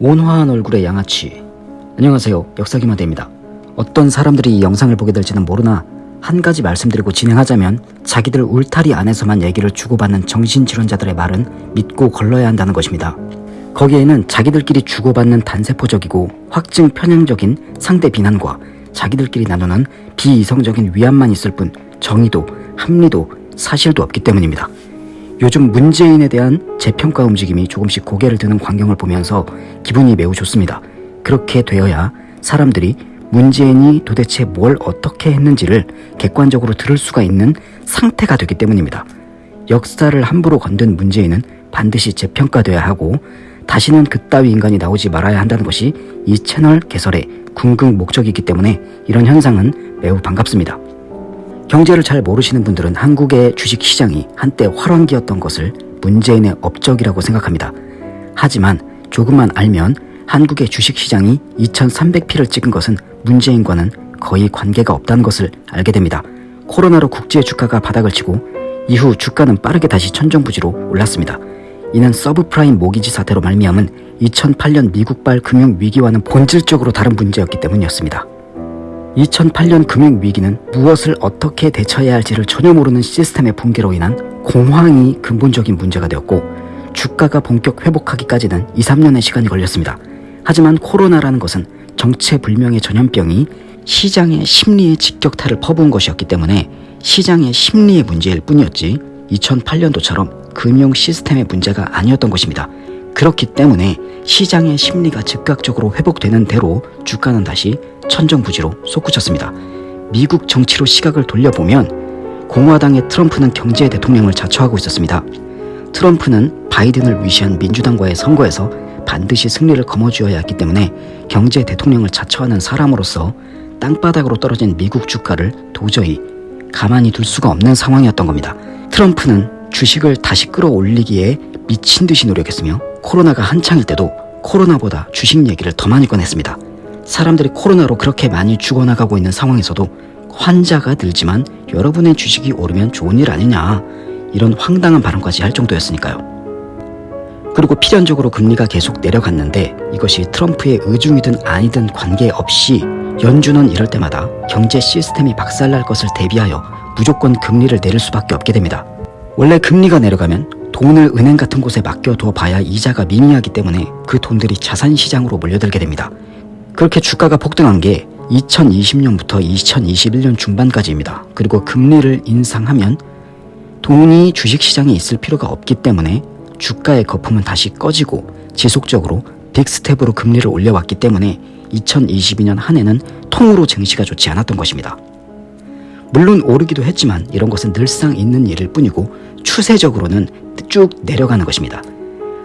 온화한 얼굴의 양아치. 안녕하세요. 역사기마대입니다. 어떤 사람들이 이 영상을 보게 될지는 모르나 한 가지 말씀드리고 진행하자면 자기들 울타리 안에서만 얘기를 주고받는 정신질환자들의 말은 믿고 걸러야 한다는 것입니다. 거기에는 자기들끼리 주고받는 단세포적이고 확증 편향적인 상대 비난과 자기들끼리 나누는 비이성적인 위안만 있을 뿐 정의도 합리도 사실도 없기 때문입니다 요즘 문재인에 대한 재평가 움직임이 조금씩 고개를 드는 광경을 보면서 기분이 매우 좋습니다. 그렇게 되어야 사람들이 문재인이 도대체 뭘 어떻게 했는지를 객관적으로 들을 수가 있는 상태가 되기 때문입니다. 역사를 함부로 건든 문재인은 반드시 재평가돼야 하고 다시는 그따위 인간이 나오지 말아야 한다는 것이 이 채널 개설의 궁극 목적이기 때문에 이런 현상은 매우 반갑습니다. 경제를 잘 모르시는 분들은 한국의 주식시장이 한때 활황기였던 것을 문재인의 업적이라고 생각합니다. 하지만 조금만 알면 한국의 주식시장이 2300피를 찍은 것은 문재인과는 거의 관계가 없다는 것을 알게 됩니다. 코로나로 국제 주가가 바닥을 치고 이후 주가는 빠르게 다시 천정부지로 올랐습니다. 이는 서브프라임 모기지 사태로 말미암은 2008년 미국발 금융위기와는 본질적으로 다른 문제였기 때문이었습니다. 2008년 금융위기는 무엇을 어떻게 대처해야 할지를 전혀 모르는 시스템의 붕괴로 인한 공황이 근본적인 문제가 되었고 주가가 본격 회복하기까지는 2, 3년의 시간이 걸렸습니다. 하지만 코로나라는 것은 정체불명의 전염병이 시장의 심리의 직격탄을 퍼부은 것이었기 때문에 시장의 심리의 문제일 뿐이었지 2008년도처럼 금융 시스템의 문제가 아니었던 것입니다. 그렇기 때문에 시장의 심리가 즉각적으로 회복되는 대로 주가는 다시 천정부지로 솟구쳤습니다. 미국 정치로 시각을 돌려보면 공화당의 트럼프는 경제 대통령을 자처하고 있었습니다. 트럼프는 바이든을 위시한 민주당과의 선거에서 반드시 승리를 거머쥐어야 했기 때문에 경제 대통령을 자처하는 사람으로서 땅바닥으로 떨어진 미국 주가를 도저히 가만히 둘 수가 없는 상황이었던 겁니다. 트럼프는 주식을 다시 끌어올리기에 미친 듯이 노력했으며 코로나가 한창일 때도 코로나보다 주식 얘기를 더 많이 꺼냈습니다. 사람들이 코로나로 그렇게 많이 죽어나가고 있는 상황에서도 환자가 늘지만 여러분의 주식이 오르면 좋은 일 아니냐 이런 황당한 발언까지 할 정도였으니까요. 그리고 필연적으로 금리가 계속 내려갔는데 이것이 트럼프의 의중이든 아니든 관계없이 연준은 이럴 때마다 경제 시스템이 박살날 것을 대비하여 무조건 금리를 내릴 수밖에 없게 됩니다. 원래 금리가 내려가면 돈을 은행 같은 곳에 맡겨둬 봐야 이자가 미미하기 때문에 그 돈들이 자산시장으로 몰려들게 됩니다. 그렇게 주가가 폭등한 게 2020년부터 2021년 중반까지입니다. 그리고 금리를 인상하면 돈이 주식시장에 있을 필요가 없기 때문에 주가의 거품은 다시 꺼지고 지속적으로 빅스텝으로 금리를 올려왔기 때문에 2022년 한 해는 통으로 증시가 좋지 않았던 것입니다. 물론 오르기도 했지만 이런 것은 늘상 있는 일일 뿐이고 추세적으로는 쭉 내려가는 것입니다.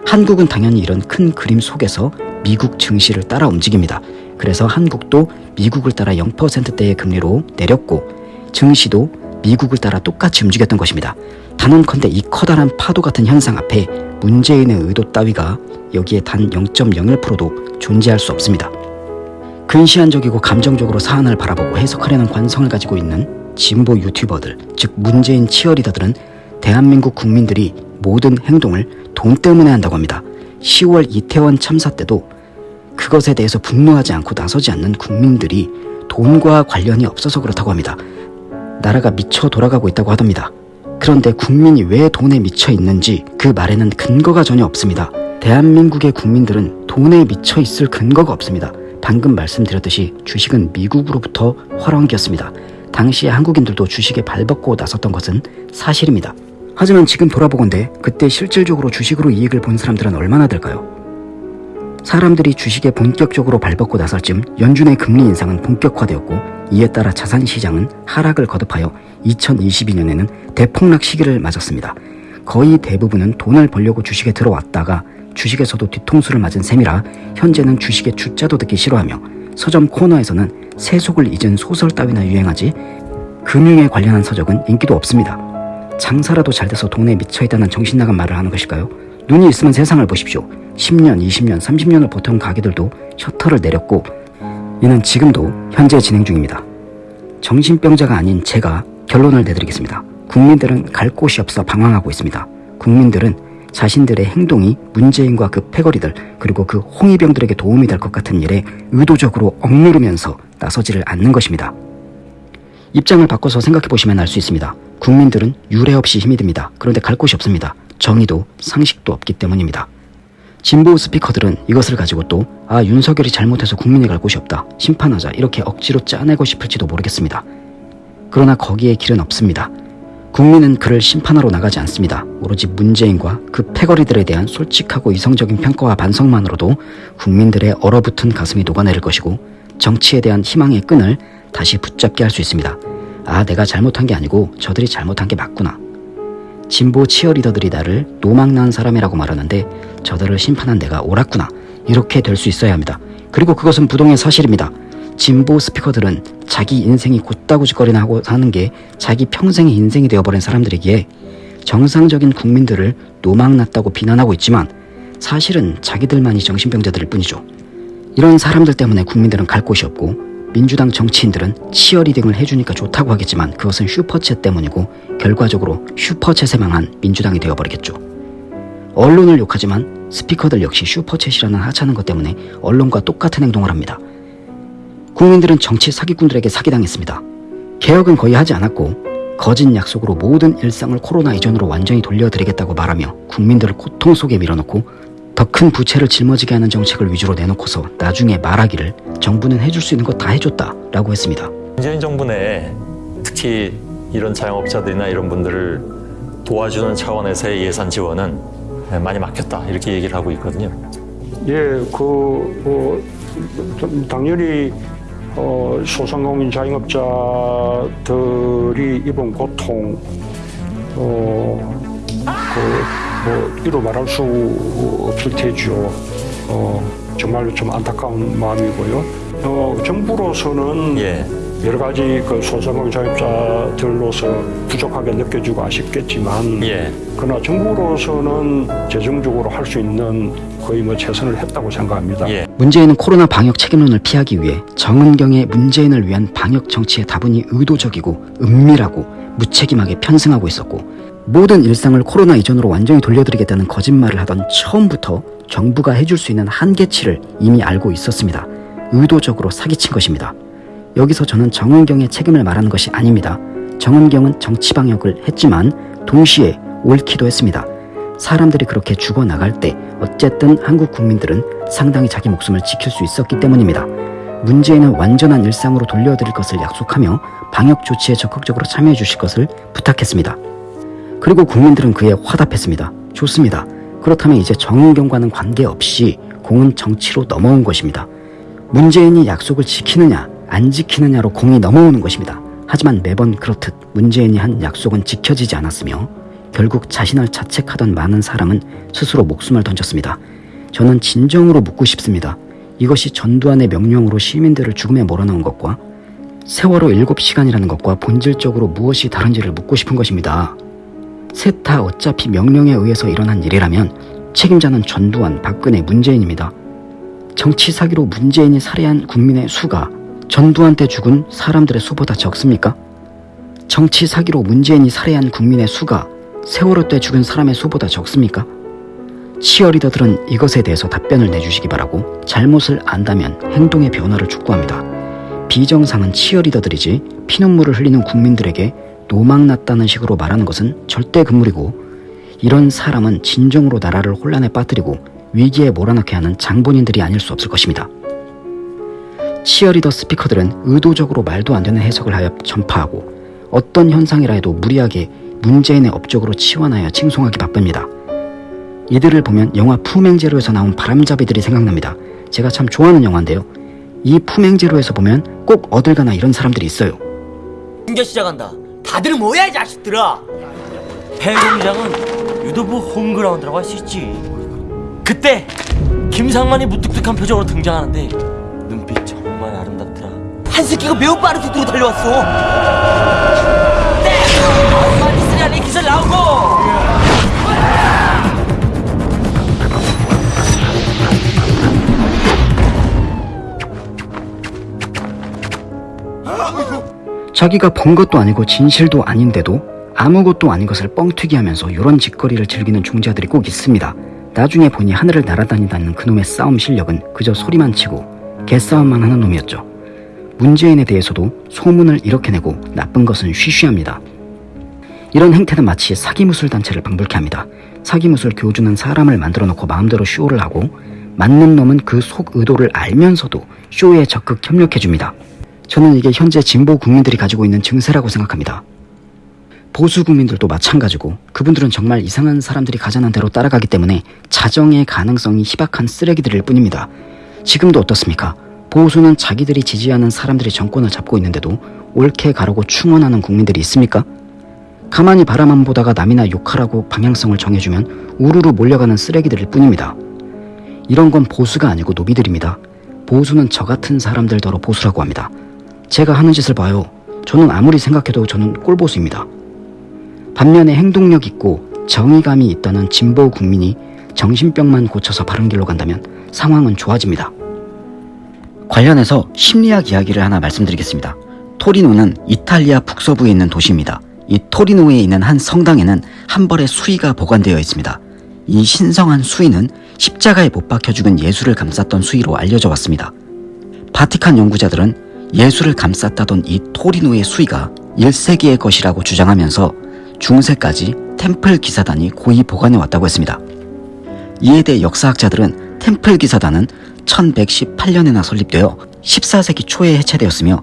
한국은 당연히 이런 큰 그림 속에서 미국 증시를 따라 움직입니다. 그래서 한국도 미국을 따라 0%대의 금리로 내렸고 증시도 미국을 따라 똑같이 움직였던 것입니다. 단언컨대 이 커다란 파도 같은 현상 앞에 문재인의 의도 따위가 여기에 단 0.01%도 존재할 수 없습니다. 근시안적이고 감정적으로 사안을 바라보고 해석하려는 관성을 가지고 있는 진보 유튜버들, 즉 문재인 치어리더들은 대한민국 국민들이 모든 행동을 돈 때문에 한다고 합니다. 10월 이태원 참사 때도 그것에 대해서 분노하지 않고 나서지 않는 국민들이 돈과 관련이 없어서 그렇다고 합니다. 나라가 미쳐 돌아가고 있다고 하답니다. 그런데 국민이 왜 돈에 미쳐 있는지 그 말에는 근거가 전혀 없습니다. 대한민국의 국민들은 돈에 미쳐 있을 근거가 없습니다. 방금 말씀드렸듯이 주식은 미국으로부터 활황기였습니다. 당시에 한국인들도 주식에 발벗고 나섰던 것은 사실입니다. 하지만 지금 돌아보건대 그때 실질적으로 주식으로 이익을 본 사람들은 얼마나 될까요? 사람들이 주식에 본격적으로 발벗고 나설 즈음 연준의 금리 인상은 본격화되었고 이에 따라 자산시장은 하락을 거듭하여 2022년에는 대폭락 시기를 맞았습니다. 거의 대부분은 돈을 벌려고 주식에 들어왔다가 주식에서도 뒤통수를 맞은 셈이라 현재는 주식의 주자도 듣기 싫어하며 서점 코너에서는 세속을 잊은 소설 따위나 유행하지 금융에 관련한 서적은 인기도 없습니다. 장사라도 잘 돼서 돈에 미쳐있다는 정신나간 말을 하는 것일까요? 눈이 있으면 세상을 보십시오. 10년, 20년, 30년을 버텨온 가게들도 셔터를 내렸고 이는 지금도 현재 진행 중입니다. 정신병자가 아닌 제가 결론을 내드리겠습니다. 국민들은 갈 곳이 없어 방황하고 있습니다. 국민들은 자신들의 행동이 문재인과 그 패거리들 그리고 그 홍위병들에게 도움이 될 것 같은 일에 의도적으로 억누르면서 나서지를 않는 것입니다. 입장을 바꿔서 생각해 보시면 알 수 있습니다. 국민들은 유례 없이 힘이 듭니다. 그런데 갈 곳이 없습니다. 정의도 상식도 없기 때문입니다. 진보 스피커들은 이것을 가지고 또, 아, 윤석열이 잘못해서 국민이 갈 곳이 없다. 심판하자. 이렇게 억지로 짜내고 싶을지도 모르겠습니다. 그러나 거기에 길은 없습니다. 국민은 그를 심판하러 나가지 않습니다. 오로지 문재인과 그 패거리들에 대한 솔직하고 이성적인 평가와 반성만으로도 국민들의 얼어붙은 가슴이 녹아내릴 것이고 정치에 대한 희망의 끈을 다시 붙잡게 할 수 있습니다. 아, 내가 잘못한 게 아니고 저들이 잘못한 게 맞구나. 진보 치어리더들이 나를 노망난 사람이라고 말하는데 저들을 심판한 내가 옳았구나. 이렇게 될 수 있어야 합니다. 그리고 그것은 부동의 사실입니다. 진보 스피커들은 자기 인생이 곧다구짓거리나 하고 사는 게 자기 평생의 인생이 되어버린 사람들이기에 정상적인 국민들을 노망났다고 비난하고 있지만 사실은 자기들만이 정신병자들일 뿐이죠. 이런 사람들 때문에 국민들은 갈 곳이 없고 민주당 정치인들은 치어리딩을 해주니까 좋다고 하겠지만 그것은 슈퍼챗 때문이고 결과적으로 슈퍼챗에 망한 민주당이 되어버리겠죠. 언론을 욕하지만 스피커들 역시 슈퍼챗이라는 하찮은 것 때문에 언론과 똑같은 행동을 합니다. 국민들은 정치 사기꾼들에게 사기당했습니다. 개혁은 거의 하지 않았고 거짓 약속으로 모든 일상을 코로나 이전으로 완전히 돌려드리겠다고 말하며 국민들을 고통 속에 밀어넣고 더 큰 부채를 짊어지게 하는 정책을 위주로 내놓고서 나중에 말하기를 정부는 해줄 수 있는 거 다 해줬다 라고 했습니다. 문재인 정부 내에 특히 이런 자영업자들이나 이런 분들을 도와주는 차원에서의 예산 지원은 많이 막혔다 이렇게 얘기를 하고 있거든요. 예, 그, 어, 좀 당연히 어, 소상공인 자영업자들이 입은 고통, 어, 그, 뭐, 이로 말할 수 없을 테죠. 어, 정말로 좀 안타까운 마음이고요. 어, 정부로서는 예. 여러 가지 그 소상공인 자영업자들로서 부족하게 느껴지고 아쉽겠지만, 예. 그러나 정부로서는 재정적으로 할 수 있는 거의 뭐 최선을 했다고 생각합니다. 예. 문재인은 코로나 방역 책임론을 피하기 위해 정은경의 문재인을 위한 방역 정치의 다분히 의도적이고 은밀하고 무책임하게 편승하고 있었고 모든 일상을 코로나 이전으로 완전히 돌려드리겠다는 거짓말을 하던 처음부터 정부가 해줄 수 있는 한계치를 이미 알고 있었습니다. 의도적으로 사기친 것입니다. 여기서 저는 정은경의 책임을 말하는 것이 아닙니다. 정은경은 정치 방역을 했지만 동시에 옳기도 했습니다. 사람들이 그렇게 죽어나갈 때 어쨌든 한국 국민들은 상당히 자기 목숨을 지킬 수 있었기 때문입니다. 문재인은 완전한 일상으로 돌려드릴 것을 약속하며 방역 조치에 적극적으로 참여해 주실 것을 부탁했습니다. 그리고 국민들은 그에 화답했습니다. 좋습니다. 그렇다면 이제 정은경과는 관계없이 공은 정치로 넘어온 것입니다. 문재인이 약속을 지키느냐 안 지키느냐로 공이 넘어오는 것입니다. 하지만 매번 그렇듯 문재인이 한 약속은 지켜지지 않았으며 결국 자신을 자책하던 많은 사람은 스스로 목숨을 던졌습니다. 저는 진정으로 묻고 싶습니다. 이것이 전두환의 명령으로 시민들을 죽음에 몰아넣은 것과 세월호 7시간이라는 것과 본질적으로 무엇이 다른지를 묻고 싶은 것입니다. 셋 다 어차피 명령에 의해서 일어난 일이라면 책임자는 전두환, 박근혜, 문재인입니다. 정치 사기로 문재인이 살해한 국민의 수가 전두환 때 죽은 사람들의 수보다 적습니까? 정치 사기로 문재인이 살해한 국민의 수가 세월호 때 죽은 사람의 수보다 적습니까? 치어리더들은 이것에 대해서 답변을 내주시기 바라고 잘못을 안다면 행동의 변화를 촉구합니다. 비정상은 치어리더들이지 피눈물을 흘리는 국민들에게 노망났다는 식으로 말하는 것은 절대 금물이고 이런 사람은 진정으로 나라를 혼란에 빠뜨리고 위기에 몰아넣게 하는 장본인들이 아닐 수 없을 것입니다. 치어리더 스피커들은 의도적으로 말도 안 되는 해석을 하여 전파하고 어떤 현상이라 해도 무리하게 문재인의 업적으로 치환하여 칭송하기 바쁩니다. 이들을 보면 영화 품행제로에서 나온 바람잡이들이 생각납니다. 제가 참 좋아하는 영화인데요. 이 품행제로에서 보면 꼭 어딜 가나 이런 사람들이 있어요. 공개 시작한다. 다들 뭐야 이 자식들아. 폐공장은 유도부 홈그라운드라고 할 수 있지. 그때 김상만이 무뚝뚝한 표정으로 등장하는데 눈빛 정말 아름답더라. 한 새끼가 매우 빠른 속도로 달려왔어. 네! 많이 쓰냐 내 기술 나오고. 자기가 본 것도 아니고 진실도 아닌데도 아무것도 아닌 것을 뻥튀기 하면서 이런 짓거리를 즐기는 중자들이 꼭 있습니다. 나중에 보니 하늘을 날아다닌다는 그놈의 싸움 실력은 그저 소리만 치고 개싸움만 하는 놈이었죠. 문재인에 대해서도 소문을 이렇게 내고 나쁜 것은 쉬쉬합니다. 이런 행태는 마치 사기무술 단체를 방불케 합니다. 사기무술 교주는 사람을 만들어 놓고 마음대로 쇼를 하고 맞는 놈은 그 속 의도를 알면서도 쇼에 적극 협력해 줍니다. 저는 이게 현재 진보 국민들이 가지고 있는 증세라고 생각합니다. 보수 국민들도 마찬가지고 그분들은 정말 이상한 사람들이 가자는 대로 따라가기 때문에 자정의 가능성이 희박한 쓰레기들일 뿐입니다. 지금도 어떻습니까? 보수는 자기들이 지지하는 사람들이 정권을 잡고 있는데도 옳게 가라고 충원하는 국민들이 있습니까? 가만히 바라만 보다가 남이나 욕하라고 방향성을 정해주면 우르르 몰려가는 쓰레기들일 뿐입니다. 이런 건 보수가 아니고 노비들입니다. 보수는 저 같은 사람들더러 보수라고 합니다. 제가 하는 짓을 봐요. 저는 아무리 생각해도 저는 꼴보수입니다. 반면에 행동력 있고 정의감이 있다는 진보 국민이 정신병만 고쳐서 바른 길로 간다면 상황은 좋아집니다. 관련해서 심리학 이야기를 하나 말씀드리겠습니다. 토리노는 이탈리아 북서부에 있는 도시입니다. 이 토리노에 있는 한 성당에는 한 벌의 수의가 보관되어 있습니다. 이 신성한 수의는 십자가에 못 박혀 죽은 예수를 감쌌던 수의로 알려져 왔습니다. 바티칸 연구자들은 예수를 감쌌다던 이 토리노의 수의가 1세기의 것이라고 주장하면서 중세까지 템플 기사단이 고이 보관해 왔다고 했습니다. 이에 대해 역사학자들은 템플 기사단은 1118년에나 설립되어 14세기 초에 해체되었으며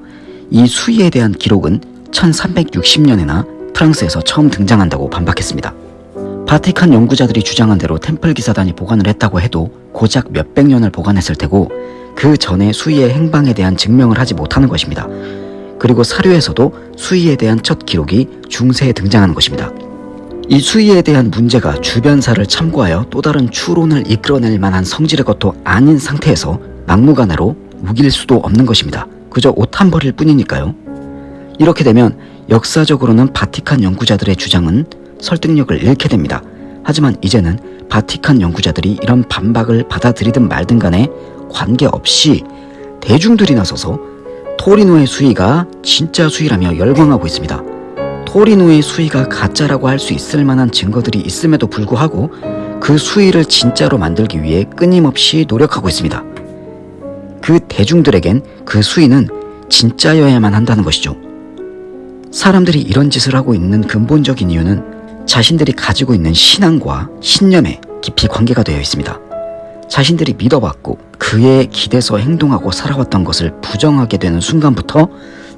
이 수의에 대한 기록은 1360년에나 프랑스에서 처음 등장한다고 반박했습니다. 바티칸 연구자들이 주장한 대로 템플 기사단이 보관을 했다고 해도 고작 몇백 년을 보관했을 테고 그 전에 수의의 행방에 대한 증명을 하지 못하는 것입니다. 그리고 사료에서도 수의에 대한 첫 기록이 중세에 등장하는 것입니다. 이 수의에 대한 문제가 주변사를 참고하여 또 다른 추론을 이끌어낼 만한 성질의 것도 아닌 상태에서 막무가내로 우길 수도 없는 것입니다. 그저 옷 한 벌일 뿐이니까요. 이렇게 되면 역사적으로는 바티칸 연구자들의 주장은 설득력을 잃게 됩니다. 하지만 이제는 바티칸 연구자들이 이런 반박을 받아들이든 말든 간에 관계없이 대중들이 나서서 토리노의 수위가 진짜 수위라며 열광하고 있습니다. 토리노의 수위가 가짜라고 할 수 있을 만한 증거들이 있음에도 불구하고 그 수위를 진짜로 만들기 위해 끊임없이 노력하고 있습니다. 그 대중들에겐 그 수위는 진짜여야만 한다는 것이죠. 사람들이 이런 짓을 하고 있는 근본적인 이유는 자신들이 가지고 있는 신앙과 신념에 깊이 관계가 되어 있습니다. 자신들이 믿어왔고 그에 기대서 행동하고 살아왔던 것을 부정하게 되는 순간부터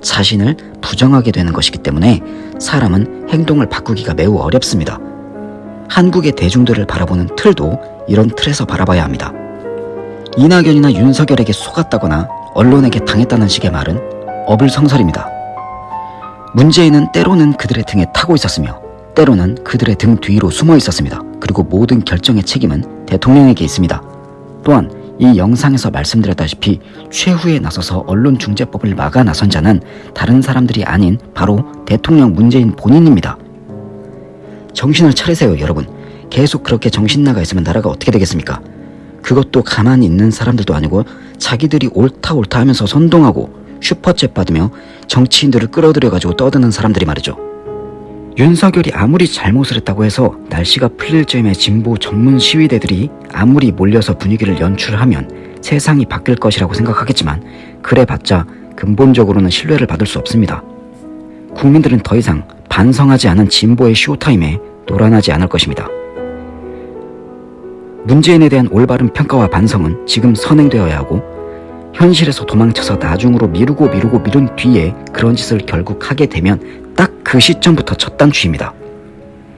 자신을 부정하게 되는 것이기 때문에 사람은 행동을 바꾸기가 매우 어렵습니다. 한국의 대중들을 바라보는 틀도 이런 틀에서 바라봐야 합니다. 이낙연이나 윤석열에게 속았다거나 언론에게 당했다는 식의 말은 어불성설입니다. 문재인은 때로는 그들의 등에 타고 있었으며 때로는 그들의 등 뒤로 숨어 있었습니다. 그리고 모든 결정의 책임은 대통령에게 있습니다. 또한 이 영상에서 말씀드렸다시피 최후에 나서서 언론중재법을 막아 나선 자는 다른 사람들이 아닌 바로 대통령 문재인 본인입니다. 정신을 차리세요, 여러분. 계속 그렇게 정신 나가 있으면 나라가 어떻게 되겠습니까? 그것도 가만히 있는 사람들도 아니고 자기들이 옳다 옳다 하면서 선동하고 슈퍼챗 받으며 정치인들을 끌어들여가지고 떠드는 사람들이 말이죠. 윤석열이 아무리 잘못을 했다고 해서 날씨가 풀릴 즈음에 진보 전문 시위대들이 아무리 몰려서 분위기를 연출하면 세상이 바뀔 것이라고 생각하겠지만 그래봤자 근본적으로는 신뢰를 받을 수 없습니다. 국민들은 더 이상 반성하지 않은 진보의 쇼타임에 놀아나지 않을 것입니다. 문재인에 대한 올바른 평가와 반성은 지금 선행되어야 하고 현실에서 도망쳐서 나중으로 미루고 미루고 미룬 뒤에 그런 짓을 결국 하게 되면 딱 그 시점부터 첫 단추입니다.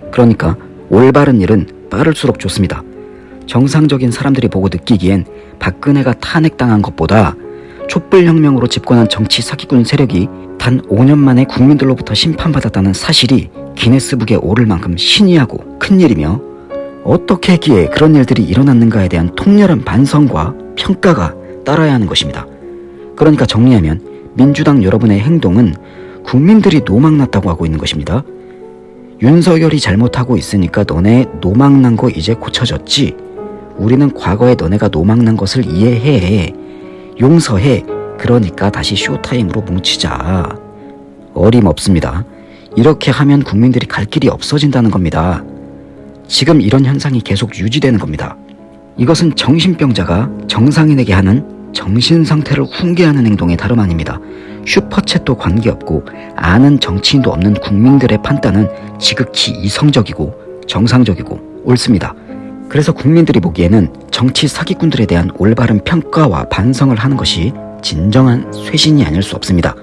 그러니까 올바른 일은 빠를수록 좋습니다. 정상적인 사람들이 보고 느끼기엔 박근혜가 탄핵당한 것보다 촛불혁명으로 집권한 정치 사기꾼 세력이 단 5년 만에 국민들로부터 심판받았다는 사실이 기네스북에 오를 만큼 신이하고 큰일이며 어떻게 했기에 그런 일들이 일어났는가에 대한 통렬한 반성과 평가가 따라야 하는 것입니다. 그러니까 정리하면 민주당 여러분의 행동은 국민들이 노망났다고 하고 있는 것입니다. 윤석열이 잘못하고 있으니까 너네 노망난 거 이제 고쳐졌지. 우리는 과거에 너네가 노망난 것을 이해해. 용서해. 그러니까 다시 쇼타임으로 뭉치자. 어림없습니다. 이렇게 하면 국민들이 갈 길이 없어진다는 겁니다. 지금 이런 현상이 계속 유지되는 겁니다. 이것은 정신병자가 정상인에게 하는 정신 상태를 훈계하는 행동의 다름 아닙니다. 슈퍼챗도 관계없고 아는 정치인도 없는 국민들의 판단은 지극히 이성적이고 정상적이고 옳습니다. 그래서 국민들이 보기에는 정치 사기꾼들에 대한 올바른 평가와 반성을 하는 것이 진정한 쇄신이 아닐 수 없습니다.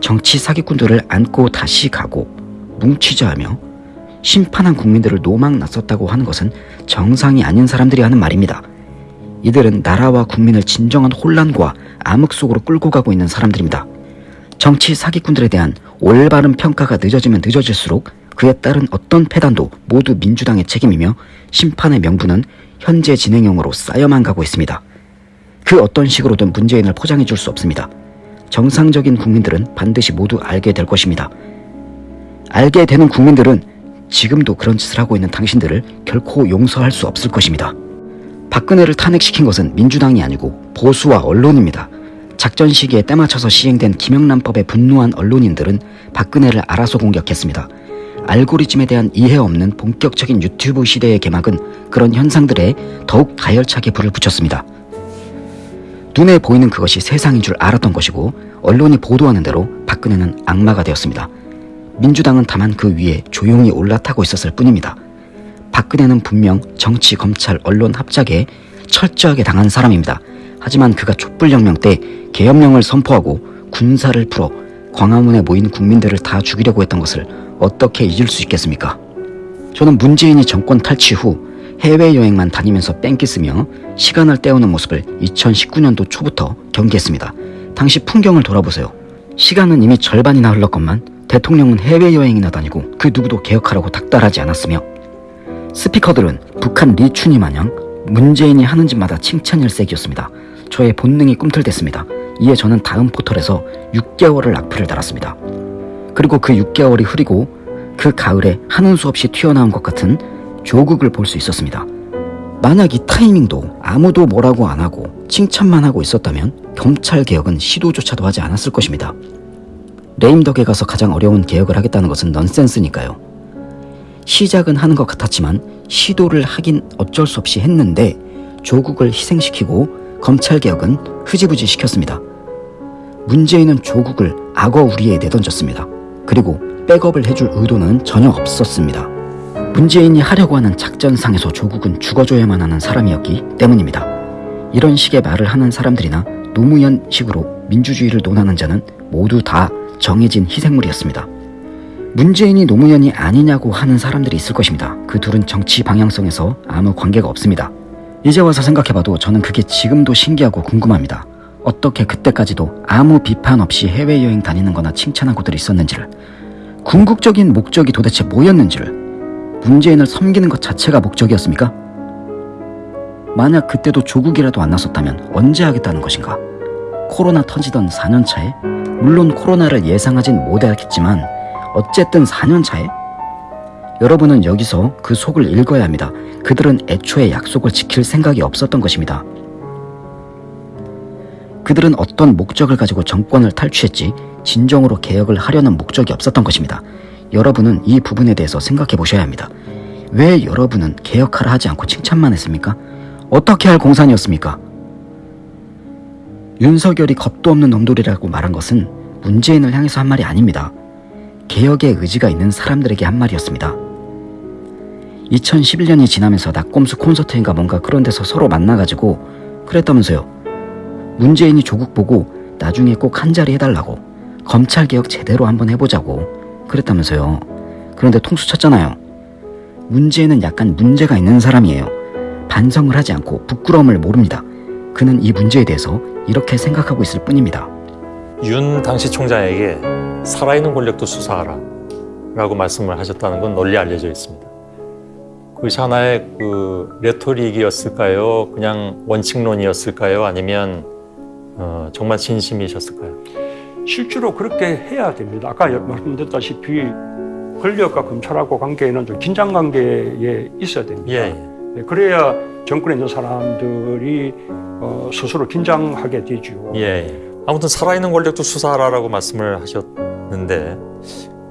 정치 사기꾼들을 안고 다시 가고 뭉치자 하며 심판한 국민들을 노망 났었다고 하는 것은 정상이 아닌 사람들이 하는 말입니다. 이들은 나라와 국민을 진정한 혼란과 암흑 속으로 끌고 가고 있는 사람들입니다. 정치 사기꾼들에 대한 올바른 평가가 늦어지면 늦어질수록 그에 따른 어떤 패단도 모두 민주당의 책임이며 심판의 명분은 현재 진행형으로 쌓여만 가고 있습니다. 그 어떤 식으로든 문재인을 포장해 줄 수 없습니다. 정상적인 국민들은 반드시 모두 알게 될 것입니다. 알게 되는 국민들은 지금도 그런 짓을 하고 있는 당신들을 결코 용서할 수 없을 것입니다. 박근혜를 탄핵시킨 것은 민주당이 아니고 보수와 언론입니다. 작전 시기에 때맞춰서 시행된 김영란법에 분노한 언론인들은 박근혜를 알아서 공격했습니다. 알고리즘에 대한 이해 없는 본격적인 유튜브 시대의 개막은 그런 현상들에 더욱 가열차게 불을 붙였습니다. 눈에 보이는 그것이 세상인 줄 알았던 것이고 언론이 보도하는 대로 박근혜는 악마가 되었습니다. 민주당은 다만 그 위에 조용히 올라타고 있었을 뿐입니다. 박근혜는 분명 정치, 검찰, 언론 합작에 철저하게 당한 사람입니다. 하지만 그가 촛불혁명 때 계엄령을 선포하고 군사를 풀어 광화문에 모인 국민들을 다 죽이려고 했던 것을 어떻게 잊을 수 있겠습니까? 저는 문재인이 정권 탈취 후 해외여행만 다니면서 뺑기 쓰며 시간을 때우는 모습을 2019년도 초부터 경계했습니다. 당시 풍경을 돌아보세요. 시간은 이미 절반이나 흘렀건만 대통령은 해외여행이나 다니고 그 누구도 개혁하라고 닥달하지 않았으며 스피커들은 북한 리춘이 마냥 문재인이 하는 짓마다 칭찬일색이었습니다. 저의 본능이 꿈틀댔습니다. 이에 저는 다음 포털에서 6개월을 악플을 달았습니다. 그리고 그 6개월이 흐리고 그 가을에 하는 수 없이 튀어나온 것 같은 조국을 볼 수 있었습니다. 만약 이 타이밍도 아무도 뭐라고 안 하고 칭찬만 하고 있었다면 경찰 개혁은 시도조차도 하지 않았을 것입니다. 레임덕에 가서 가장 어려운 개혁을 하겠다는 것은 넌센스니까요. 시작은 하는 것 같았지만 시도를 하긴 어쩔 수 없이 했는데 조국을 희생시키고 검찰 개혁은 흐지부지 시켰습니다. 문재인은 조국을 악어 우리에 내던졌습니다. 그리고 백업을 해줄 의도는 전혀 없었습니다. 문재인이 하려고 하는 작전상에서 조국은 죽어줘야만 하는 사람이었기 때문입니다. 이런 식의 말을 하는 사람들이나 노무현식으로 민주주의를 논하는 자는 모두 다 정해진 희생물이었습니다. 문재인이 노무현이 아니냐고 하는 사람들이 있을 것입니다. 그 둘은 정치 방향성에서 아무 관계가 없습니다. 이제 와서 생각해봐도 저는 그게 지금도 신기하고 궁금합니다. 어떻게 그때까지도 아무 비판 없이 해외여행 다니는 거나 칭찬한 곳들이 있었는지를 궁극적인 목적이 도대체 뭐였는지를 문재인을 섬기는 것 자체가 목적이었습니까? 만약 그때도 조국이라도 안 나섰다면 언제 하겠다는 것인가? 코로나 터지던 4년 차에 물론 코로나를 예상하진 못했겠지만 어쨌든 4년 차에 여러분은 여기서 그 속을 읽어야 합니다. 그들은 애초에 약속을 지킬 생각이 없었던 것입니다. 그들은 어떤 목적을 가지고 정권을 탈취했지 진정으로 개혁을 하려는 목적이 없었던 것입니다. 여러분은 이 부분에 대해서 생각해 보셔야 합니다. 왜 여러분은 개혁하라 하지 않고 칭찬만 했습니까? 어떻게 할 공산이었습니까? 윤석열이 겁도 없는 놈들이라고 말한 것은 문재인을 향해서 한 말이 아닙니다. 개혁의 의지가 있는 사람들에게 한 말이었습니다. 2011년이 지나면서 낙곰수 콘서트인가 뭔가 그런 데서 서로 만나가지고 그랬다면서요. 문재인이 조국 보고 나중에 꼭 한 자리 해달라고 검찰개혁 제대로 한번 해보자고 그랬다면서요. 그런데 통수 쳤잖아요. 문재인은 약간 문제가 있는 사람이에요. 반성을 하지 않고 부끄러움을 모릅니다. 그는 이 문제에 대해서 이렇게 생각하고 있을 뿐입니다. 윤 당시 총장에게 살아있는 권력도 수사하라 라고 말씀을 하셨다는 건 널리 알려져 있습니다. 그것이 하나의 그 레토릭이었을까요? 그냥 원칙론이었을까요? 아니면 어, 정말 진심이셨을까요? 실제로 그렇게 해야 됩니다. 아까 말씀드렸다시피 권력과 검찰하고 관계는 좀 긴장 관계에 있어야 됩니다. 예, 예. 네, 그래야 정권에 있는 사람들이 어, 스스로 긴장하게 되죠. 예, 예. 아무튼 살아있는 권력도 수사하라라고 말씀을 하셨는데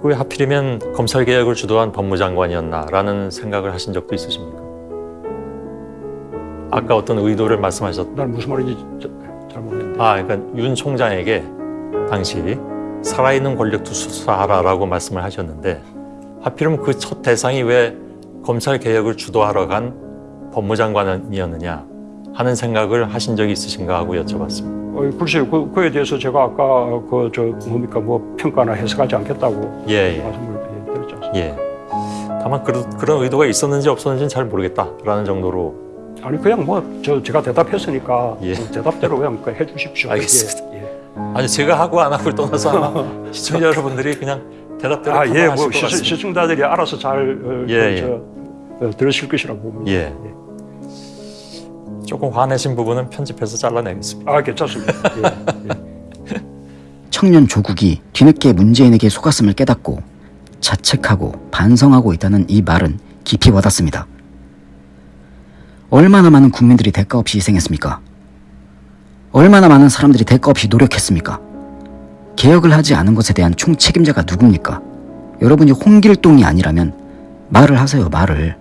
왜 하필이면 검찰 개혁을 주도한 법무장관이었나라는 생각을 하신 적도 있으십니까? 아까 어떤 의도를 말씀하셨. 난 무슨 말인지 저- 잘 모르겠는데. 아, 그러니까 윤 총장에게 당시 살아있는 권력도 수사하라라고 말씀을 하셨는데 하필이면 그 첫 대상이 왜 검찰 개혁을 주도하러 간 법무장관이었느냐 하는 생각을 하신 적이 있으신가 하고 여쭤봤습니다. 어, 글쎄요, 그, 그에 대해서 제가 아까 그 저 뭡니까 뭐 평가나 해석하지 않겠다고 예, 예. 말씀을 예, 드렸지 않습니까? 예. 다만 그런, 그런 의도가 있었는지 없었는지는 잘 모르겠다라는 정도로 아니 그냥 뭐 저 제가 대답했으니까 예. 그 대답대로 그냥 그 해주십시오. 알겠습니다. 예, 예. 아니 제가 하고 안 하고를 떠나서 아마 시청자 여러분들이 그냥 대답대로 아, 예, 뭐것 시. 시청자들이 알아서 잘 어, 예, 그, 예. 저, 어, 들으실 것이라고 봅니다. 예. 조금 화내신 부분은 편집해서 잘라내겠습니다. 아, 괜찮습니다. 예, 예. 청년 조국이 뒤늦게 문재인에게 속았음을 깨닫고 자책하고 반성하고 있다는 이 말은 깊이 와닿습니다. 얼마나 많은 국민들이 대가 없이 희생했습니까? 얼마나 많은 사람들이 대가 없이 노력했습니까? 개혁을 하지 않은 것에 대한 총 책임자가 누굽니까? 여러분이 홍길동이 아니라면 말을 하세요, 말을.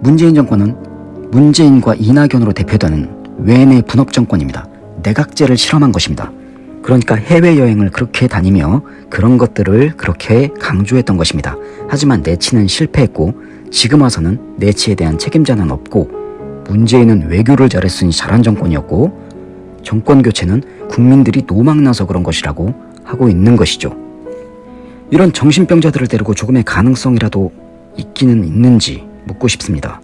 문재인 정권은 문재인과 이낙연으로 대표되는 외내 분업 정권입니다. 내각제를 실험한 것입니다. 그러니까 해외여행을 그렇게 다니며 그런 것들을 그렇게 강조했던 것입니다. 하지만 내치는 실패했고 지금 와서는 내치에 대한 책임자는 없고 문재인은 외교를 잘했으니 잘한 정권이었고 정권 교체는 국민들이 노망나서 그런 것이라고 하고 있는 것이죠. 이런 정신병자들을 데리고 조금의 가능성이라도 있기는 있는지 묻고 싶습니다.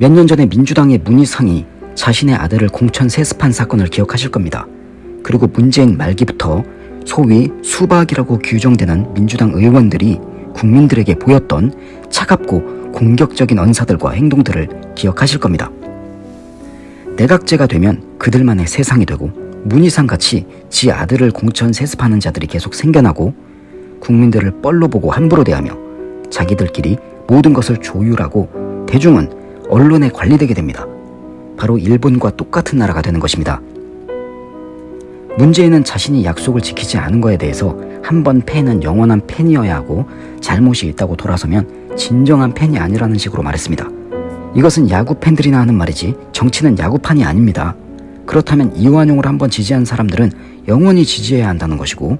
몇 년 전에 민주당의 문희상이 자신의 아들을 공천 세습한 사건을 기억하실 겁니다. 그리고 문재인 말기부터 소위 수박이라고 규정되는 민주당 의원들이 국민들에게 보였던 차갑고 공격적인 언사들과 행동들을 기억하실 겁니다. 내각제가 되면 그들만의 세상이 되고 문희상 같이 지 아들을 공천 세습하는 자들이 계속 생겨나고 국민들을 뻘로 보고 함부로 대하며 자기들끼리 모든 것을 조율하고 대중은 언론에 관리되게 됩니다. 바로 일본과 똑같은 나라가 되는 것입니다. 문재인은 자신이 약속을 지키지 않은 거에 대해서 한 번 팬은 영원한 팬이어야 하고 잘못이 있다고 돌아서면 진정한 팬이 아니라는 식으로 말했습니다. 이것은 야구 팬들이나 하는 말이지 정치는 야구판이 아닙니다. 그렇다면 이완용을 한번 지지한 사람들은 영원히 지지해야 한다는 것이고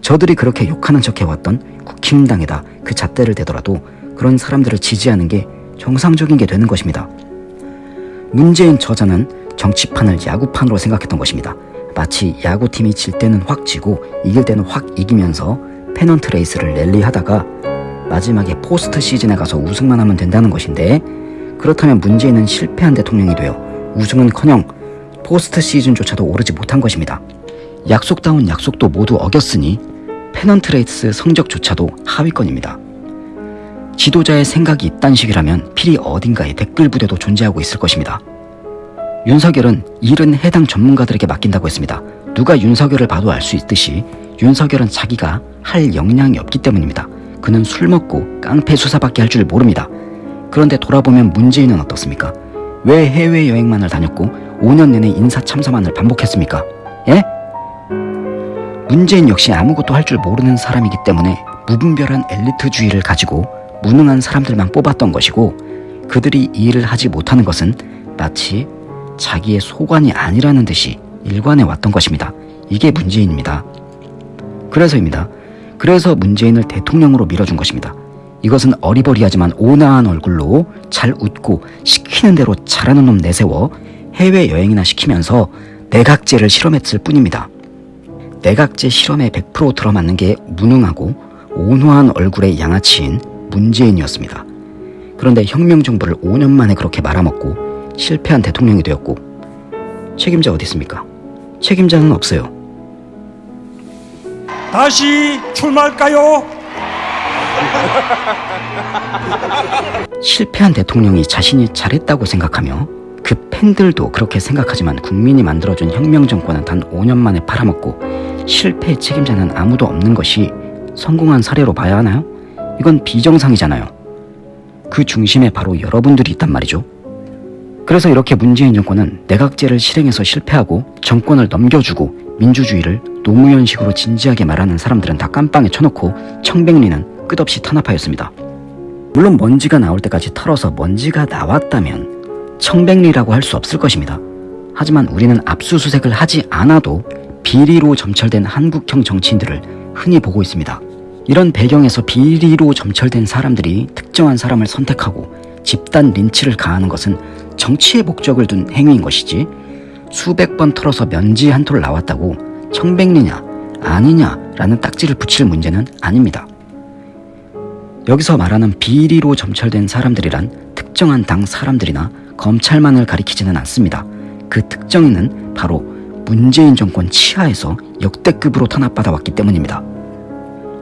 저들이 그렇게 욕하는 척 해왔던 국힘당에다 그 잣대를 대더라도 그런 사람들을 지지하는 게 정상적인 게 되는 것입니다. 문재인 저자는 정치판을 야구판으로 생각했던 것입니다. 마치 야구팀이 질 때는 확 지고 이길 때는 확 이기면서 페넌트 레이스를 랠리하다가 마지막에 포스트 시즌에 가서 우승만 하면 된다는 것인데 그렇다면 문재인은 실패한 대통령이 되어 우승은커녕 포스트 시즌조차도 오르지 못한 것입니다. 약속다운 약속도 모두 어겼으니 페넌트 레이스 성적조차도 하위권입니다. 지도자의 생각이 이딴 식이라면 필히 어딘가에 댓글 부대도 존재하고 있을 것입니다. 윤석열은 일은 해당 전문가들에게 맡긴다고 했습니다. 누가 윤석열을 봐도 알 수 있듯이 윤석열은 자기가 할 역량이 없기 때문입니다. 그는 술 먹고 깡패 수사밖에 할 줄 모릅니다. 그런데 돌아보면 문재인은 어떻습니까? 왜 해외여행만을 다녔고 5년 내내 인사 참사만을 반복했습니까? 예? 문재인 역시 아무것도 할 줄 모르는 사람이기 때문에 무분별한 엘리트주의를 가지고 무능한 사람들만 뽑았던 것이고 그들이 이 일을 하지 못하는 것은 마치 자기의 소관이 아니라는 듯이 일관해 왔던 것입니다. 이게 문재인입니다. 그래서입니다. 그래서 문재인을 대통령으로 밀어준 것입니다. 이것은 어리버리하지만 온화한 얼굴로 잘 웃고 시키는 대로 잘하는 놈 내세워 해외여행이나 시키면서 내각제를 실험했을 뿐입니다. 내각제 실험에 100% 들어맞는 게 무능하고 온화한 얼굴의 양아치인 문재인이었습니다. 그런데 혁명정부를 5년 만에 그렇게 말아먹고 실패한 대통령이 되었고 책임자 어디 있습니까? 책임자는 없어요. 다시 출마할까요? 실패한 대통령이 자신이 잘했다고 생각하며 그 팬들도 그렇게 생각하지만 국민이 만들어준 혁명정권은 단 5년 만에 팔아먹고 실패의 책임자는 아무도 없는 것이 성공한 사례로 봐야 하나요? 이건 비정상이잖아요. 그 중심에 바로 여러분들이 있단 말이죠. 그래서 이렇게 문재인 정권은 내각제를 실행해서 실패하고 정권을 넘겨주고 민주주의를 노무현식으로 진지하게 말하는 사람들은 다 깜빵에 쳐놓고 청백리는 끝없이 탄압하였습니다. 물론 먼지가 나올 때까지 털어서 먼지가 나왔다면 청백리라고 할 수 없을 것입니다. 하지만 우리는 압수수색을 하지 않아도 비리로 점철된 한국형 정치인들을 흔히 보고 있습니다. 이런 배경에서 비리로 점철된 사람들이 특정한 사람을 선택하고 집단 린치를 가하는 것은 정치의 목적을 둔 행위인 것이지 수백 번 털어서 면지 한 톨 나왔다고 청백리냐 아니냐라는 딱지를 붙일 문제는 아닙니다. 여기서 말하는 비리로 점철된 사람들이란 특정한 당 사람들이나 검찰만을 가리키지는 않습니다. 그 특정인은 바로 문재인 정권 치하에서 역대급으로 탄압받아 왔기 때문입니다.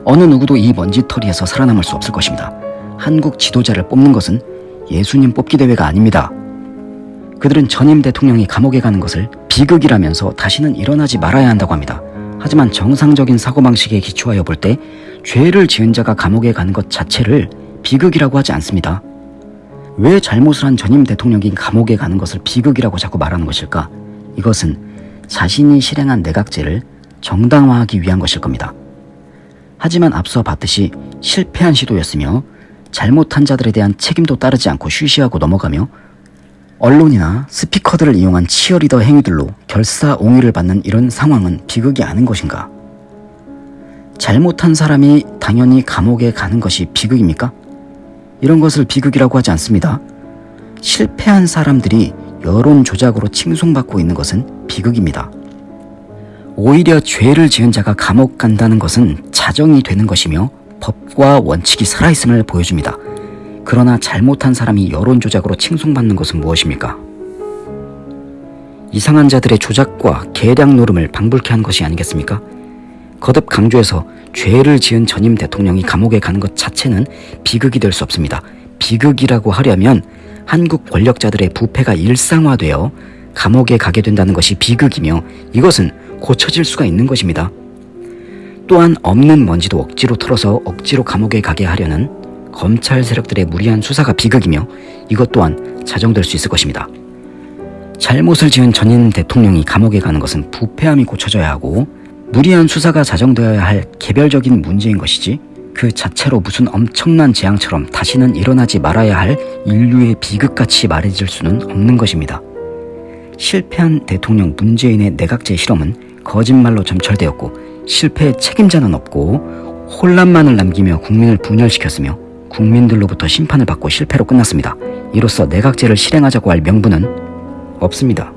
어느 누구도 이 먼지털이에서 살아남을 수 없을 것입니다. 한국 지도자를 뽑는 것은 예수님 뽑기 대회가 아닙니다. 그들은 전임 대통령이 감옥에 가는 것을 비극이라면서 다시는 일어나지 말아야 한다고 합니다. 하지만 정상적인 사고방식에 기초하여 볼 때 죄를 지은 자가 감옥에 가는 것 자체를 비극이라고 하지 않습니다. 왜 잘못을 한 전임 대통령이 감옥에 가는 것을 비극이라고 자꾸 말하는 것일까? 이것은 자신이 실행한 내각제를 정당화하기 위한 것일 겁니다. 하지만 앞서 봤듯이 실패한 시도였으며 잘못한 자들에 대한 책임도 따르지 않고 쉬쉬하고 넘어가며 언론이나 스피커들을 이용한 치어리더 행위들로 결사옹위를 받는 이런 상황은 비극이 아닌 것인가? 잘못한 사람이 당연히 감옥에 가는 것이 비극입니까? 이런 것을 비극이라고 하지 않습니다. 실패한 사람들이 여론 조작으로 칭송받고 있는 것은 비극입니다. 오히려 죄를 지은 자가 감옥 간다는 것은 자정이 되는 것이며 법과 원칙이 살아있음을 보여줍니다. 그러나 잘못한 사람이 여론 조작으로 칭송받는 것은 무엇입니까? 이상한 자들의 조작과 계량 노름을 방불케 한 것이 아니겠습니까? 거듭 강조해서 죄를 지은 전임 대통령이 감옥에 가는 것 자체는 비극이 될 수 없습니다. 비극이라고 하려면 한국 권력자들의 부패가 일상화되어 감옥에 가게 된다는 것이 비극이며 이것은 고쳐질 수가 있는 것입니다. 또한 없는 먼지도 억지로 털어서 억지로 감옥에 가게 하려는 검찰 세력들의 무리한 수사가 비극이며 이것 또한 자정될 수 있을 것입니다. 잘못을 지은 전임 대통령이 감옥에 가는 것은 부패함이 고쳐져야 하고 무리한 수사가 자정되어야 할 개별적인 문제인 것이지 그 자체로 무슨 엄청난 재앙처럼 다시는 일어나지 말아야 할 인류의 비극같이 말해질 수는 없는 것입니다. 실패한 대통령 문재인의 내각제 실험은 거짓말로 점철되었고 실패의 책임자는 없고 혼란만을 남기며 국민을 분열시켰으며 국민들로부터 심판을 받고 실패로 끝났습니다. 이로써 내각제를 실행하자고 할 명분은 없습니다.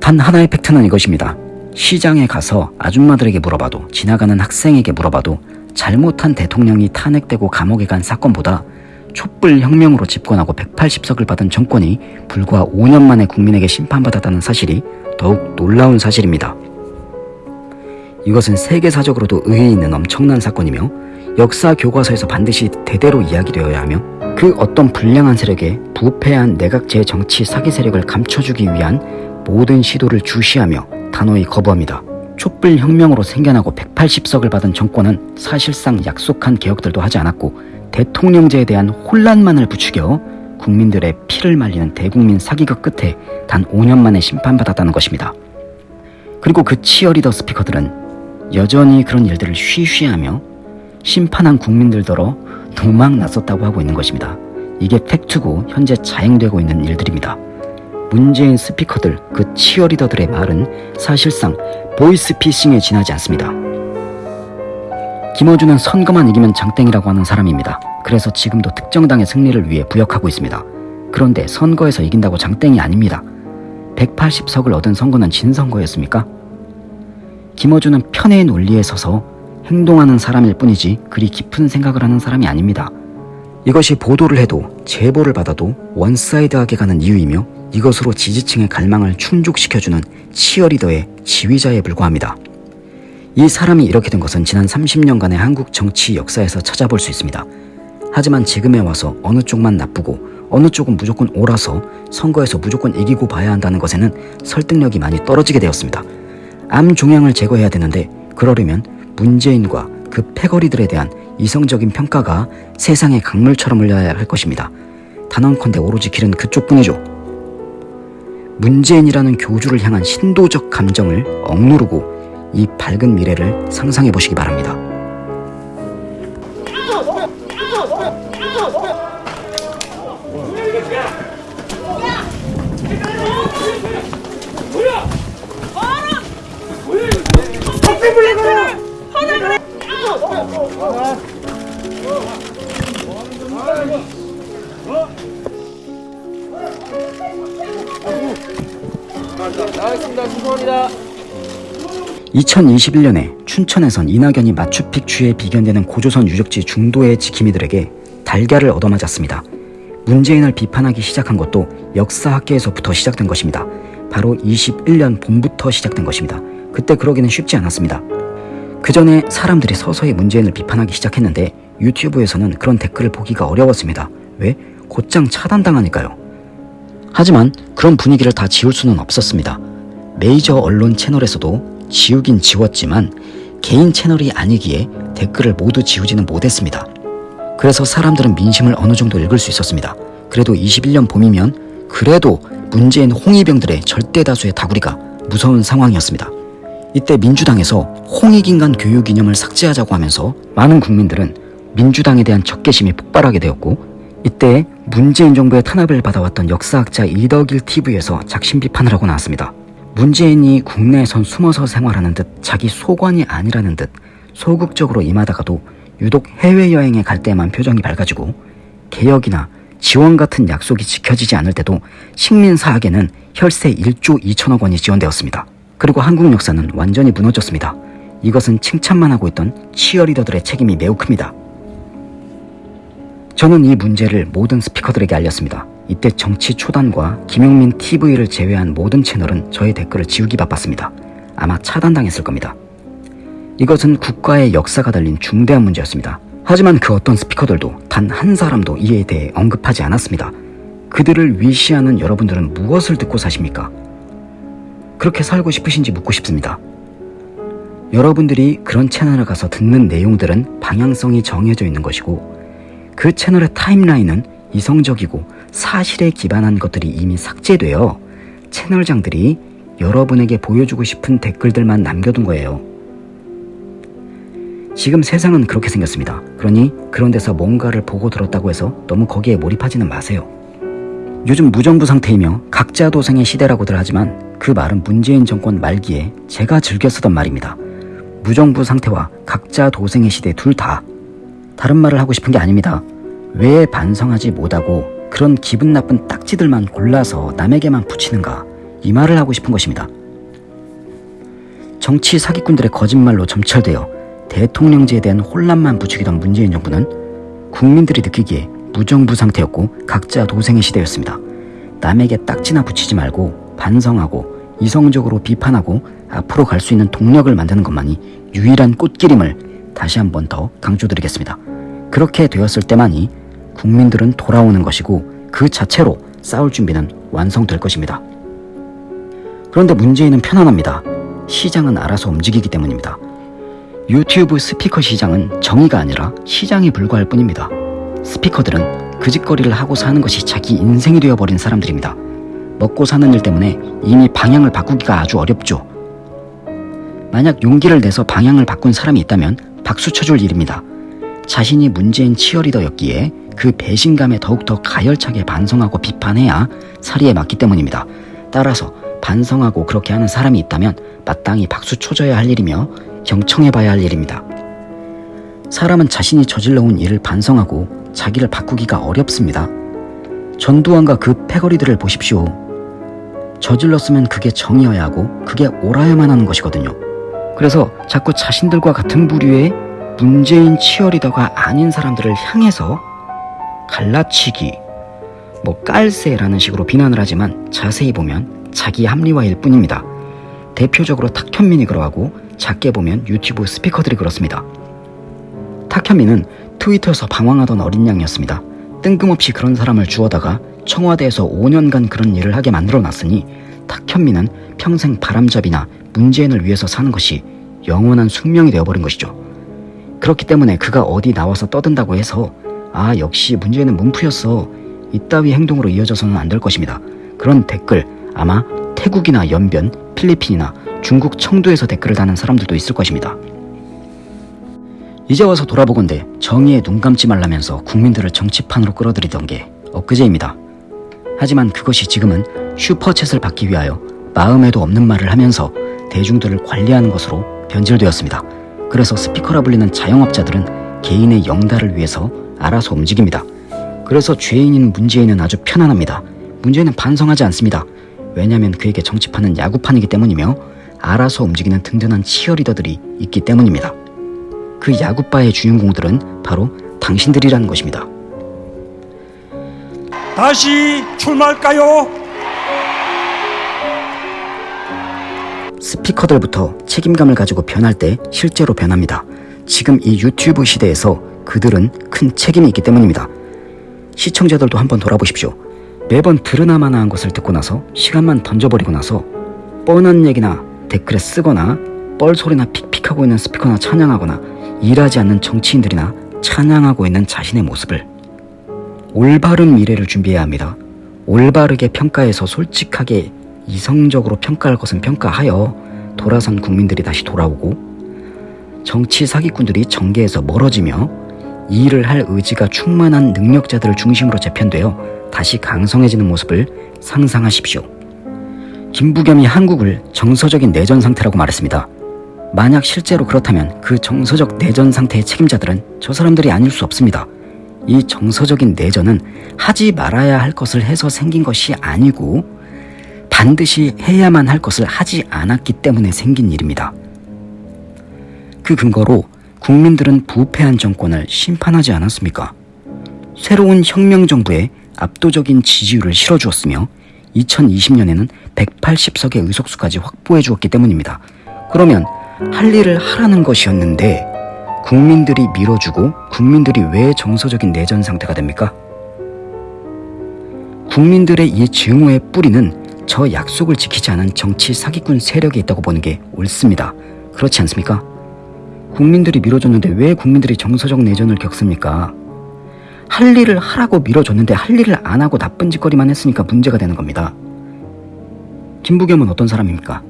단 하나의 팩트는 이것입니다. 시장에 가서 아줌마들에게 물어봐도 지나가는 학생에게 물어봐도 잘못한 대통령이 탄핵되고 감옥에 간 사건보다 촛불 혁명으로 집권하고 180석을 받은 정권이 불과 5년 만에 국민에게 심판받았다는 사실이 더욱 놀라운 사실입니다. 이것은 세계사적으로도 의의 있는 엄청난 사건이며 역사 교과서에서 반드시 대대로 이야기되어야 하며 그 어떤 불량한 세력에 부패한 내각제 정치 사기 세력을 감춰주기 위한 모든 시도를 주시하며 단호히 거부합니다. 촛불 혁명으로 생겨나고 180석을 받은 정권은 사실상 약속한 개혁들도 하지 않았고 대통령제에 대한 혼란만을 부추겨 국민들의 피를 말리는 대국민 사기극 끝에 단 5년 만에 심판받았다는 것입니다. 그리고 그 치어리더 스피커들은 여전히 그런 일들을 쉬쉬하며 심판한 국민들더러 도망 났었다고 하고 있는 것입니다. 이게 팩트고 현재 자행되고 있는 일들입니다. 문재인 스피커들, 그 치어리더들의 말은 사실상 보이스피싱에 지나지 않습니다. 김어준은 선거만 이기면 장땡이라고 하는 사람입니다. 그래서 지금도 특정 당의 승리를 위해 부역하고 있습니다. 그런데 선거에서 이긴다고 장땡이 아닙니다. 180석을 얻은 선거는 진 선거였습니까? 김어준은 편의 논리에 서서 행동하는 사람일 뿐이지 그리 깊은 생각을 하는 사람이 아닙니다. 이것이 보도를 해도 제보를 받아도 one side하게 가는 이유이며 이것으로 지지층의 갈망을 충족시켜주는 치어리더의 지휘자에 불과합니다. 이 사람이 이렇게 된 것은 지난 30년간의 한국 정치 역사에서 찾아볼 수 있습니다. 하지만 지금에 와서 어느 쪽만 나쁘고 어느 쪽은 무조건 옳아서 선거에서 무조건 이기고 봐야 한다는 것에는 설득력이 많이 떨어지게 되었습니다. 암 종양을 제거해야 되는데 그러려면 문재인과 그 패거리들에 대한 이성적인 평가가 세상의 강물처럼 흘려야 할 것입니다. 단언컨대 오로지 길은 그쪽뿐이죠. 문재인이라는 교주를 향한 신도적 감정을 억누르고 이 밝은 미래를 상상해 보시기 바랍니다. 알겠습니다. 죄송합니다. 2021년에 춘천에선 이낙연이 마추픽추에 비견되는 고조선 유적지 중도의 지킴이들에게 달걀을 얻어맞았습니다. 문재인을 비판하기 시작한 것도 역사학계에서부터 시작된 것입니다. 바로 21년 봄부터 시작된 것입니다. 그때 그러기는 쉽지 않았습니다. 그 전에 사람들이 서서히 문재인을 비판하기 시작했는데 유튜브에서는 그런 댓글을 보기가 어려웠습니다. 왜? 곧장 차단당하니까요. 하지만 그런 분위기를 다 지울 수는 없었습니다. 메이저 언론 채널에서도 지우긴 지웠지만 개인 채널이 아니기에 댓글을 모두 지우지는 못했습니다. 그래서 사람들은 민심을 어느 정도 읽을 수 있었습니다. 그래도 21년 봄이면 그래도 문재인 홍위병들의 절대 다수의 다구리가 무서운 상황이었습니다. 이때 민주당에서 홍익인간 교육 이념을 삭제하자고 하면서 많은 국민들은 민주당에 대한 적개심이 폭발하게 되었고 이때 문재인 정부의 탄압을 받아왔던 역사학자 이덕일 TV에서 작심 비판을 하고 나왔습니다. 문재인이 국내에선 숨어서 생활하는 듯 자기 소관이 아니라는 듯 소극적으로 임하다가도 유독 해외여행에 갈 때만 표정이 밝아지고 개혁이나 지원 같은 약속이 지켜지지 않을 때도 식민 사학에는 혈세 1조 2천억 원이 지원되었습니다. 그리고 한국 역사는 완전히 무너졌습니다. 이것은 칭찬만 하고 있던 치어리더들의 책임이 매우 큽니다. 저는 이 문제를 모든 스피커들에게 알렸습니다. 이때 정치 초단과 김용민 TV를 제외한 모든 채널은 저의 댓글을 지우기 바빴습니다. 아마 차단당했을 겁니다. 이것은 국가의 역사가 달린 중대한 문제였습니다. 하지만 그 어떤 스피커들도 단 한 사람도 이에 대해 언급하지 않았습니다. 그들을 위시하는 여러분들은 무엇을 듣고 사십니까? 그렇게 살고 싶으신지 묻고 싶습니다. 여러분들이 그런 채널에 가서 듣는 내용들은 방향성이 정해져 있는 것이고 그 채널의 타임라인은 이성적이고 사실에 기반한 것들이 이미 삭제되어 채널장들이 여러분에게 보여주고 싶은 댓글들만 남겨둔 거예요. 지금 세상은 그렇게 생겼습니다. 그러니 그런 데서 뭔가를 보고 들었다고 해서 너무 거기에 몰입하지는 마세요. 요즘 무정부 상태이며 각자 도생의 시대라고들 하지만 그 말은 문재인 정권 말기에 제가 즐겨 쓰던 말입니다. 무정부 상태와 각자 도생의 시대 둘 다 다른 말을 하고 싶은 게 아닙니다. 왜 반성하지 못하고 그런 기분 나쁜 딱지들만 골라서 남에게만 붙이는가 이 말을 하고 싶은 것입니다. 정치 사기꾼들의 거짓말로 점철되어 대통령제에 대한 혼란만 부추기던 문재인 정부는 국민들이 느끼기에 무정부 상태였고 각자 도생의 시대였습니다. 남에게 딱지나 붙이지 말고 반성하고 이성적으로 비판하고 앞으로 갈 수 있는 동력을 만드는 것만이 유일한 꽃길임을 다시 한 번 더 강조드리겠습니다. 그렇게 되었을 때만이 국민들은 돌아오는 것이고 그 자체로 싸울 준비는 완성될 것입니다. 그런데 문제는 편안합니다. 시장은 알아서 움직이기 때문입니다. 유튜브 스피커 시장은 정의가 아니라 시장에 불과할 뿐입니다. 스피커들은 그 짓거리를 하고 사는 것이 자기 인생이 되어버린 사람들입니다. 먹고 사는 일 때문에 이미 방향을 바꾸기가 아주 어렵죠. 만약 용기를 내서 방향을 바꾼 사람이 있다면 박수 쳐줄 일입니다. 자신이 문재인 치어리더였기에 그 배신감에 더욱더 가열차게 반성하고 비판해야 사리에 맞기 때문입니다. 따라서 반성하고 그렇게 하는 사람이 있다면 마땅히 박수 쳐줘야 할 일이며 경청해봐야 할 일입니다. 사람은 자신이 저질러온 일을 반성하고 자기를 바꾸기가 어렵습니다. 전두환과 그 패거리들을 보십시오. 저질렀으면 그게 정이어야 하고 그게 옳아야만 하는 것이거든요. 그래서 자꾸 자신들과 같은 부류의 문재인 치어리더가 아닌 사람들을 향해서 갈라치기, 뭐 깔세라는 식으로 비난을 하지만 자세히 보면 자기 합리화일 뿐입니다. 대표적으로 탁현민이 그러하고 작게 보면 유튜브 스피커들이 그렇습니다. 탁현민은 트위터에서 방황하던 어린 양이었습니다. 뜬금없이 그런 사람을 주워다가 청와대에서 5년간 그런 일을 하게 만들어 놨으니 탁현민은 평생 바람잡이나 문재인을 위해서 사는 것이 영원한 숙명이 되어버린 것이죠. 그렇기 때문에 그가 어디 나와서 떠든다고 해서 아 역시 문재인은 문프였어 이따위 행동으로 이어져서는 안 될 것입니다. 그런 댓글 아마 태국이나 연변, 필리핀이나 중국 청두에서 댓글을 다는 사람들도 있을 것입니다. 이제 와서 돌아보건대 정의에 눈 감지 말라면서 국민들을 정치판으로 끌어들이던 게 엊그제입니다. 하지만 그것이 지금은 슈퍼챗을 받기 위하여 마음에도 없는 말을 하면서 대중들을 관리하는 것으로 변질되었습니다. 그래서 스피커라 불리는 자영업자들은 개인의 영달을 위해서 알아서 움직입니다. 그래서 죄인인 문재인은 아주 편안합니다. 문재인은 반성하지 않습니다. 왜냐하면 그에게 정치판은 야구판이기 때문이며 알아서 움직이는 든든한 치어리더들이 있기 때문입니다. 그 야구바의 주인공들은 바로 당신들이라는 것입니다. 다시 출마할까요? 스피커들부터 책임감을 가지고 변할 때 실제로 변합니다. 지금 이 유튜브 시대에서 그들은 큰 책임이 있기 때문입니다. 시청자들도 한번 돌아보십시오. 매번 들으나마나한 것을 듣고 나서 시간만 던져버리고 나서 뻔한 얘기나 댓글에 쓰거나 뻘소리나 픽픽하고 있는 스피커나 찬양하거나 일하지 않는 정치인들이나 찬양하고 있는 자신의 모습을 올바른 미래를 준비해야 합니다. 올바르게 평가해서 솔직하게 이성적으로 평가할 것은 평가하여 돌아선 국민들이 다시 돌아오고 정치 사기꾼들이 정계에서 멀어지며 일을 할 의지가 충만한 능력자들을 중심으로 재편되어 다시 강성해지는 모습을 상상하십시오. 김부겸이 한국을 정서적인 내전 상태라고 말했습니다. 만약 실제로 그렇다면 그 정서적 내전 상태의 책임자들은 저 사람들이 아닐 수 없습니다. 이 정서적인 내전은 하지 말아야 할 것을 해서 생긴 것이 아니고 반드시 해야만 할 것을 하지 않았기 때문에 생긴 일입니다. 그 근거로 국민들은 부패한 정권을 심판하지 않았습니까? 새로운 혁명 정부에 압도적인 지지율을 실어주었으며 2020년에는 180석의 의석수까지 확보해 주었기 때문입니다. 그러면 할 일을 하라는 것이었는데 국민들이 밀어주고 국민들이 왜 정서적인 내전 상태가 됩니까? 국민들의 이 증오의 뿌리는 저 약속을 지키지 않은 정치 사기꾼 세력이 있다고 보는 게 옳습니다. 그렇지 않습니까? 국민들이 밀어줬는데 왜 국민들이 정서적 내전을 겪습니까? 할 일을 하라고 밀어줬는데 할 일을 안 하고 나쁜 짓거리만 했으니까 문제가 되는 겁니다. 김부겸은 어떤 사람입니까?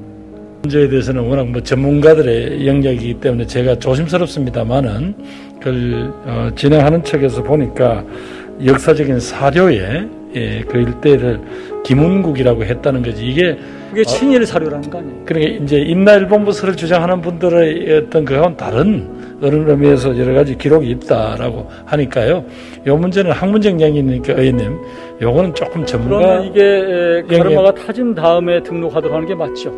문제에 대해서는 워낙 뭐 전문가들의 영역이기 때문에 제가 조심스럽습니다만은 그걸 어, 진행하는 측에서 보니까 역사적인 사료에 예, 그 일대를 김운국이라고 했다는 거지 이게 그게 친일 사료라는 거 아니에요? 그러니까 이제 임나일본부서를 주장하는 분들의 어떤 그건 다른 어느 의미에서 여러 가지 기록이 있다라고 하니까요. 요 문제는 학문적 영역이니까 의원님, 요거는 조금 전문가 그러면 이게 가르마가 타진 다음에 등록하도록 하는 게 맞죠?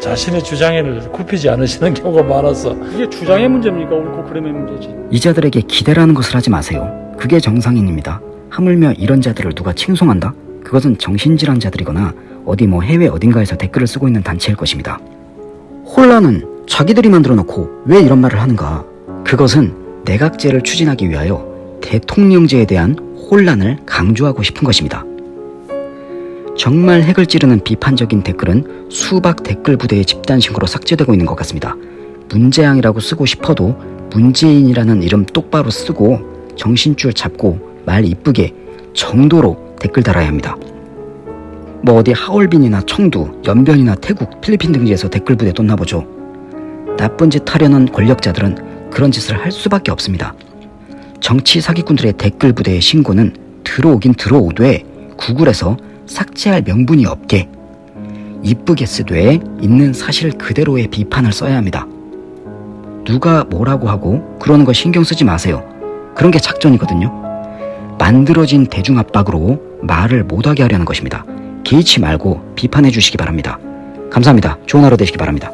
자신의 주장에를 굽히지 않으시는 경우가 많아서 이게 주장의 문제입니까? 옳고 그름의 문제지. 이자들에게 기대라는 것을 하지 마세요. 그게 정상인입니다. 하물며 이런 자들을 누가 칭송한다? 그것은 정신질환 자들이거나 어디 뭐 해외 어딘가에서 댓글을 쓰고 있는 단체일 것입니다. 혼란은 자기들이 만들어 놓고 왜 이런 말을 하는가? 그것은 내각제를 추진하기 위하여 대통령제에 대한 혼란을 강조하고 싶은 것입니다. 정말 핵을 찌르는 비판적인 댓글은 수박 댓글 부대의 집단 신고로 삭제되고 있는 것 같습니다. 문재양이라고 쓰고 싶어도 문재인이라는 이름 똑바로 쓰고 정신줄 잡고 말 이쁘게 정도로 댓글 달아야 합니다. 뭐 어디 하얼빈이나 청두, 연변이나 태국, 필리핀 등지에서 댓글 부대 떴나 보죠. 나쁜 짓 하려는 권력자들은 그런 짓을 할 수밖에 없습니다. 정치 사기꾼들의 댓글 부대의 신고는 들어오긴 들어오되 구글에서 삭제할 명분이 없게 이쁘게 쓰되 있는 사실 그대로의 비판을 써야 합니다. 누가 뭐라고 하고 그러는 거 신경 쓰지 마세요. 그런 게 작전이거든요. 만들어진 대중 압박으로 말을 못하게 하려는 것입니다. 개의치 말고 비판해 주시기 바랍니다. 감사합니다. 좋은 하루 되시기 바랍니다.